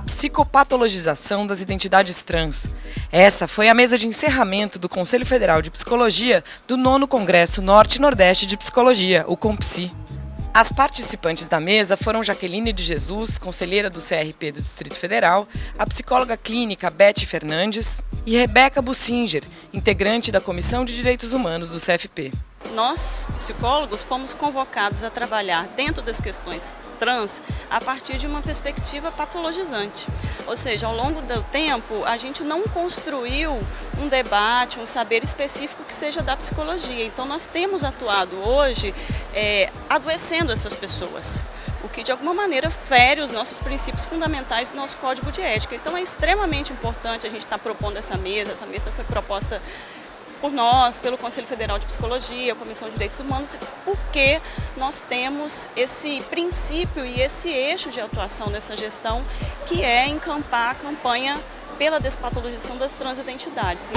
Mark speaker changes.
Speaker 1: psicopatologização das identidades trans. Essa foi a mesa de encerramento do Conselho Federal de Psicologia do 9 Congresso Norte Nordeste de Psicologia, o COMPSI. As participantes da mesa foram Jaqueline de Jesus, conselheira do CRP do Distrito Federal, a psicóloga clínica Beth Fernandes e Rebeca Bussinger, integrante da Comissão de Direitos Humanos do CFP
Speaker 2: nós, psicólogos, fomos convocados a trabalhar dentro das questões trans a partir de uma perspectiva patologizante. Ou seja, ao longo do tempo, a gente não construiu um debate, um saber específico que seja da psicologia. Então, nós temos atuado hoje é, adoecendo essas pessoas o que de alguma maneira fere os nossos princípios fundamentais do nosso código de ética. Então é extremamente importante a gente estar propondo essa mesa, essa mesa foi proposta por nós, pelo Conselho Federal de Psicologia, Comissão de Direitos Humanos, porque nós temos esse princípio e esse eixo de atuação dessa gestão, que é encampar a campanha pela despatologização das transidentidades.